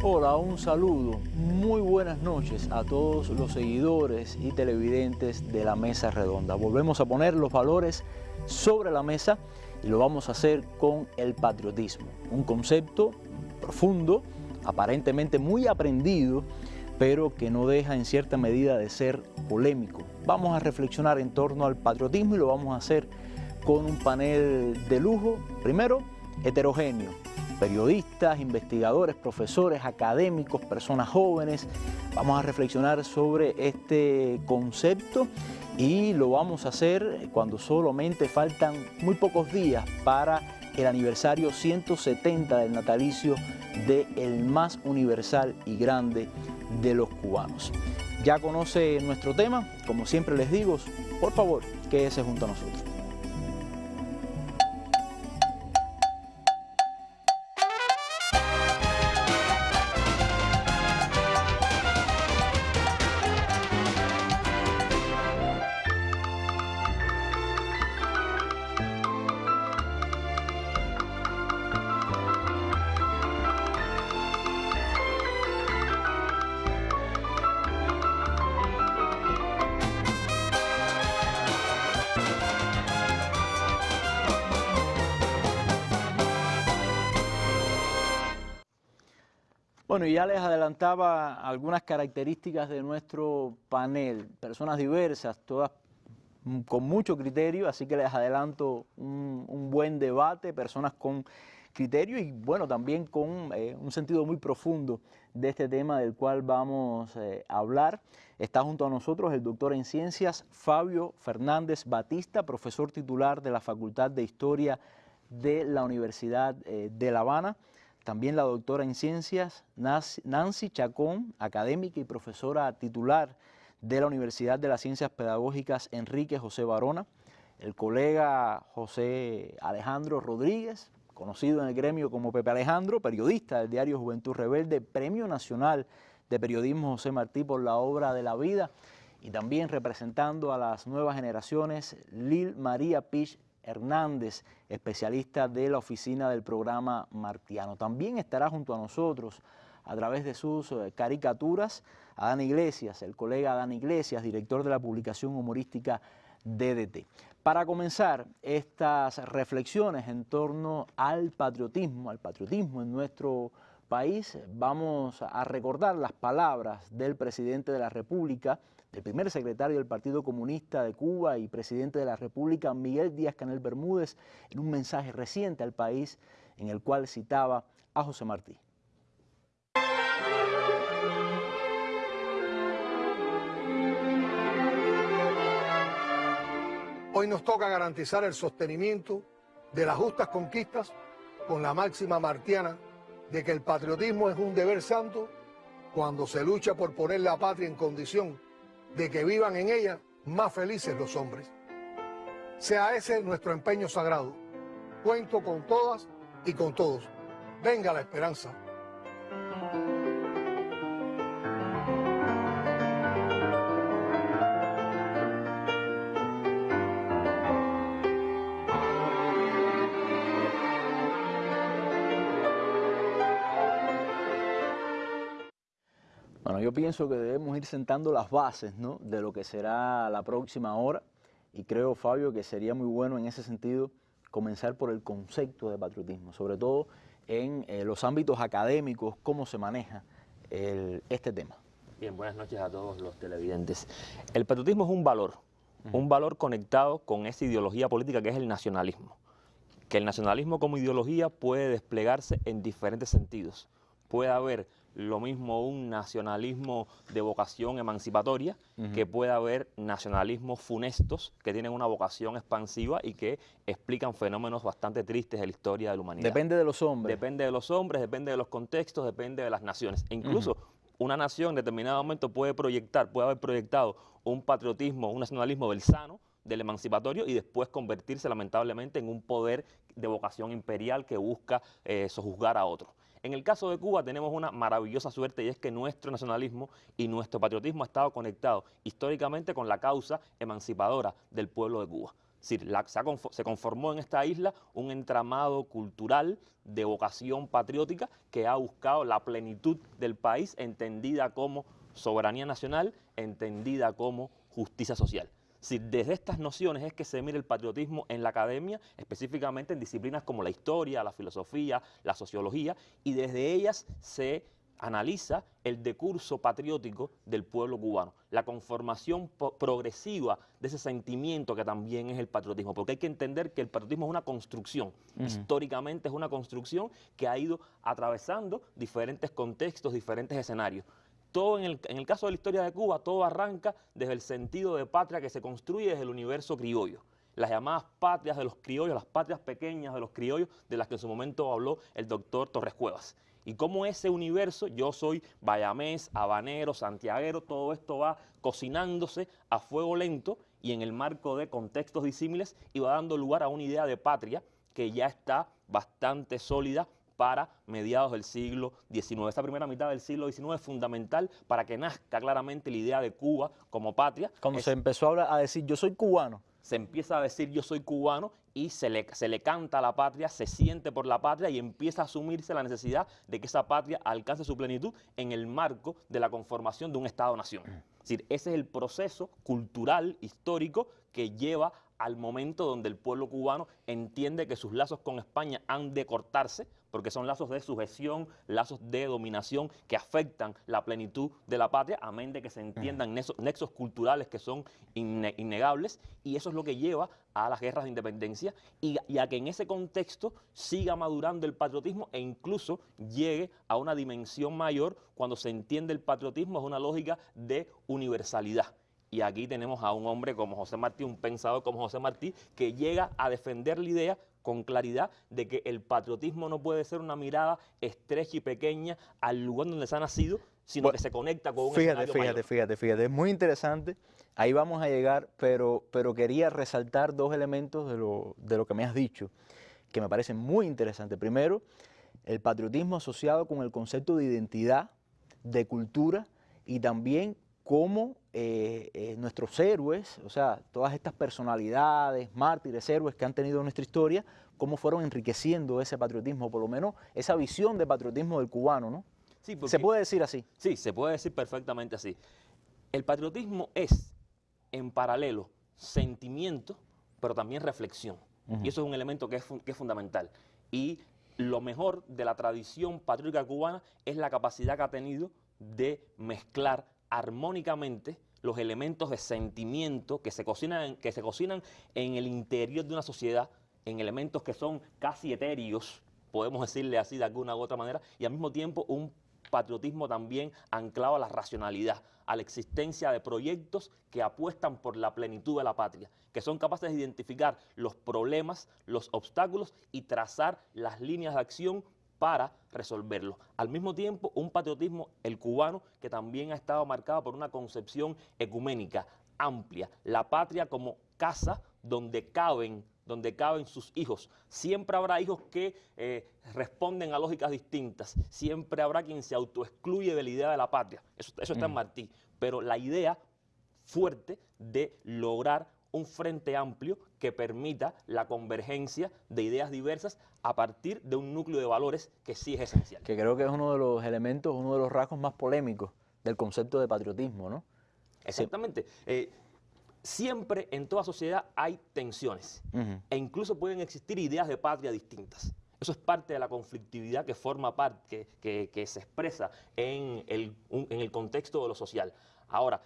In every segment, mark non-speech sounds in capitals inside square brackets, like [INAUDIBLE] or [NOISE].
Hola, un saludo, muy buenas noches a todos los seguidores y televidentes de la Mesa Redonda. Volvemos a poner los valores sobre la mesa y lo vamos a hacer con el patriotismo, un concepto profundo, aparentemente muy aprendido, pero que no deja en cierta medida de ser polémico. Vamos a reflexionar en torno al patriotismo y lo vamos a hacer con un panel de lujo, primero heterogéneo, periodistas, investigadores, profesores, académicos, personas jóvenes. Vamos a reflexionar sobre este concepto y lo vamos a hacer cuando solamente faltan muy pocos días para el aniversario 170 del natalicio de el más universal y grande de los cubanos. Ya conoce nuestro tema, como siempre les digo, por favor, quédese junto a nosotros. Bueno, ya les adelantaba algunas características de nuestro panel, personas diversas, todas con mucho criterio, así que les adelanto un, buen debate, personas con criterio y bueno, también con eh, un sentido muy profundo de este tema del cual vamos eh, a hablar. Está junto a nosotros el doctor en ciencias Fabio Fernández Batista, profesor titular de la Facultad de Historia de la Universidad eh, de La Habana. También la doctora en ciencias Nancy Chacón, académica y profesora titular de la Universidad de las Ciencias Pedagógicas Enrique José Barona. El colega José Alejandro Rodríguez, conocido en el gremio como Pepe Alejandro, periodista del diario Juventud Rebelde, Premio Nacional de Periodismo José Martí por la obra de la vida y también representando a las nuevas generaciones, Lil María Pich Hernández, especialista de la oficina del programa Martiano. También estará junto a nosotros a través de sus eh, caricaturas Adán Iglesias, el colega Adán Iglesias, director de la publicación humorística DDT. Para comenzar estas reflexiones en torno al patriotismo, al patriotismo en nuestro país, vamos a recordar las palabras del presidente de la República, del primer secretario del Partido Comunista de Cuba y presidente de la República, Miguel Díaz Canel Bermúdez, en un mensaje reciente al país en el cual citaba a José Martí. Hoy nos toca garantizar el sostenimiento de las justas conquistas con la máxima martiana de que el patriotismo es un deber santo cuando se lucha por poner la patria en condición de que vivan en ella más felices los hombres. Sea ese nuestro empeño sagrado. Cuento con todas y con todos. Venga la esperanza. Yo pienso que debemos ir sentando las bases de lo que será la próxima hora y creo, Fabio, que sería muy bueno en ese sentido comenzar por el concepto de patriotismo, sobre todo en eh, los ámbitos académicos, cómo se maneja este tema. Bien, buenas noches a todos los televidentes. El patriotismo es un valor, un valor conectado con esa ideología política que es el nacionalismo. Que el nacionalismo como ideología puede desplegarse en diferentes sentidos. Puede haber lo mismo un nacionalismo de vocación emancipatoria, que puede haber nacionalismos funestos que tienen una vocación expansiva y que explican fenómenos bastante tristes de la historia de la humanidad. Depende de los hombres. Depende de los hombres, depende de los contextos, depende de las naciones. E incluso una nación en determinado momento puede proyectar, puede haber proyectado un patriotismo, un nacionalismo del sano, del emancipatorio y después convertirse lamentablemente en un poder de vocación imperial que busca eh, sojuzgar a otros. En el caso de Cuba tenemos una maravillosa suerte y es que nuestro nacionalismo y nuestro patriotismo ha estado conectado históricamente con la causa emancipadora del pueblo de Cuba. Es decir, se, conformó en esta isla un entramado cultural de vocación patriótica que ha buscado la plenitud del país entendida como soberanía nacional, entendida como justicia social. Si desde estas nociones es que se mira el patriotismo en la academia, específicamente en disciplinas como la historia, la filosofía, la sociología, y desde ellas se analiza el decurso patriótico del pueblo cubano, la conformación progresiva de ese sentimiento que también es el patriotismo, porque hay que entender que el patriotismo es una construcción, históricamente es una construcción que ha ido atravesando diferentes contextos, diferentes escenarios. Todo en el, en el caso de la historia de Cuba, todo arranca desde el sentido de patria que se construye desde el universo criollo. Las llamadas patrias de los criollos, las patrias pequeñas de los criollos, de las que en su momento habló el doctor Torres Cuevas. Y cómo ese universo, yo soy bayamés, habanero, santiaguero, todo esto va cocinándose a fuego lento y en el marco de contextos disímiles y va dando lugar a una idea de patria que ya está bastante sólida para mediados del siglo XIX. Esta primera mitad del siglo XIX es fundamental para que nazca claramente la idea de Cuba como patria. Cuando se empezó a, a decir yo soy cubano, se empieza a decir yo soy cubano y se le, se le canta a la patria, se siente por la patria y empieza a asumirse la necesidad de que esa patria alcance su plenitud en el marco de la conformación de un Estado-nación. Es decir, ese es el proceso cultural, histórico, que lleva al momento donde el pueblo cubano entiende que sus lazos con España han de cortarse, porque son lazos de sujeción, lazos de dominación que afectan la plenitud de la patria, amén de que se entiendan nexos, culturales que son innegables, y eso es lo que lleva a las guerras de independencia y, y, a que en ese contexto siga madurando el patriotismo e incluso llegue a una dimensión mayor cuando se entiende el patriotismo es una lógica de universalidad. Y aquí tenemos a un hombre como José Martí, un pensador como José Martí, que llega a defender la idea con claridad de que el patriotismo no puede ser una mirada estrecha y pequeña al lugar donde se ha nacido, sino que se conecta con un Fíjate, fíjate, fíjate, fíjate, es muy interesante, ahí vamos a llegar, pero, pero quería resaltar dos elementos de lo, de lo que me has dicho, que me parecen muy interesantes. Primero, el patriotismo asociado con el concepto de identidad, de cultura y también cómo eh, eh, nuestros héroes, o sea, todas estas personalidades, mártires, héroes que han tenido en nuestra historia, cómo fueron enriqueciendo ese patriotismo, por lo menos esa visión de patriotismo del cubano, ¿no? Sí, ¿Se puede decir así? Sí, se puede decir perfectamente así. El patriotismo es, en paralelo, sentimiento, pero también reflexión. Y eso es un elemento que es, que es fundamental. Y lo mejor de la tradición patriótica cubana es la capacidad que ha tenido de mezclar armónicamente los elementos de sentimiento que se, cocinan, que se cocinan en el interior de una sociedad, en elementos que son casi etéreos, podemos decirle así de alguna u otra manera, y al mismo tiempo un patriotismo también anclado a la racionalidad, a la existencia de proyectos que apuestan por la plenitud de la patria, que son capaces de identificar los problemas, los obstáculos y trazar las líneas de acción para resolverlo. Al mismo tiempo, un patriotismo, el cubano, que también ha estado marcado por una concepción ecuménica, amplia, la patria como casa donde caben donde caben sus hijos. Siempre habrá hijos que eh, responden a lógicas distintas. Siempre habrá quien se autoexcluye de la idea de la patria. Eso, está en mm. Martí. Pero la idea fuerte de lograr un frente amplio que permita la convergencia de ideas diversas a partir de un núcleo de valores que sí es esencial. Que creo que es uno de los elementos, uno de los rasgos más polémicos del concepto de patriotismo, ¿no? Exactamente. Eh, siempre en toda sociedad hay tensiones e incluso pueden existir ideas de patria distintas. Eso es parte de la conflictividad que forma parte, que, se expresa en el, en el contexto de lo social. Ahora,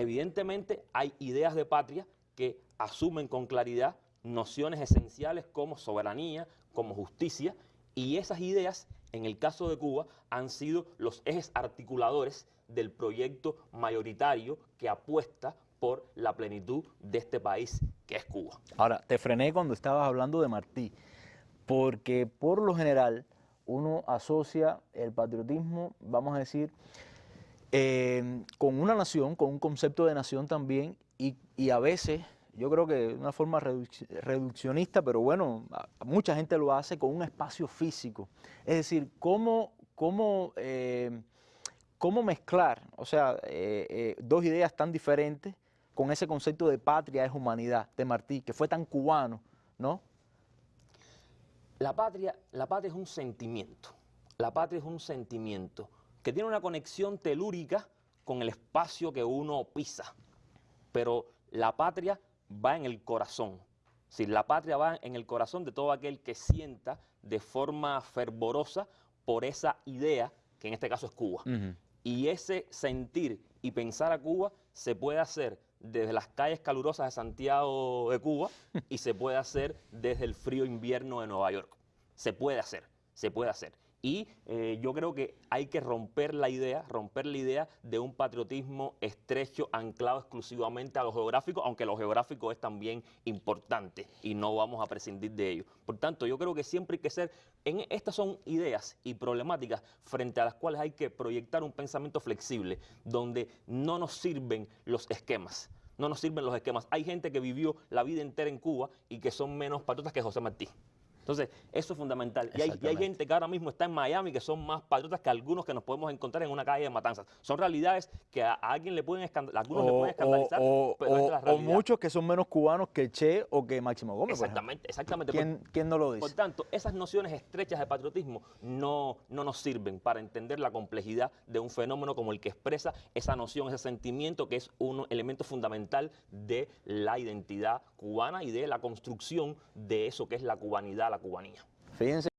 Evidentemente hay ideas de patria que asumen con claridad nociones esenciales como soberanía, como justicia, y esas ideas, en el caso de Cuba, han sido los ejes articuladores del proyecto mayoritario que apuesta por la plenitud de este país que es Cuba. Ahora, te frené cuando estabas hablando de Martí, porque por lo general uno asocia el patriotismo, vamos a decir, Em, con una nación, con un concepto de nación también, y, a veces, yo creo que de una forma reduccionista, pero bueno, mucha gente lo hace con un espacio físico. Es decir, cómo, cómo, em, cómo mezclar, o sea, eh, eh, dos ideas tan diferentes con ese concepto de patria es humanidad de Martí, que fue tan cubano, ¿no? La patria, la patria es un sentimiento. La patria es un sentimiento que tiene una conexión telúrica con el espacio que uno pisa. Pero la patria va en el corazón. Si la patria va en el corazón de todo aquel que sienta de forma fervorosa por esa idea, que en este caso es Cuba. Y ese sentir y pensar a Cuba se puede hacer desde las calles calurosas de Santiago de Cuba [LAUGHS] y se puede hacer desde el frío invierno de Nueva York. Se puede hacer, se puede hacer. Y eh, yo creo que hay que romper la idea, romper la idea de un patriotismo estrecho, anclado exclusivamente a lo geográfico, aunque lo geográfico es también importante y no vamos a prescindir de ello. Por tanto, yo creo que siempre hay que ser, en, estas son ideas y problemáticas frente a las cuales hay que proyectar un pensamiento flexible, donde no nos sirven los esquemas. No nos sirven los esquemas. Hay gente que vivió la vida entera en Cuba y que son menos patriotas que José Martí. Entonces, eso es fundamental. Y hay, y hay, gente que ahora mismo está en Miami que son más patriotas que algunos que nos podemos encontrar en una calle de matanzas. Son realidades que a, alguien le pueden, algunos o, le pueden escandalizar. O, o, muchos que son menos cubanos que Che o que Máximo Gómez. Exactamente, exactamente. ¿Quién, por, ¿Quién, no lo dice? Por tanto, esas nociones estrechas de patriotismo no, no nos sirven para entender la complejidad de un fenómeno como el que expresa esa noción, ese sentimiento que es un elemento fundamental de la identidad cubana y de la construcción de eso que es la cubanidad, la cubanía. Fíjense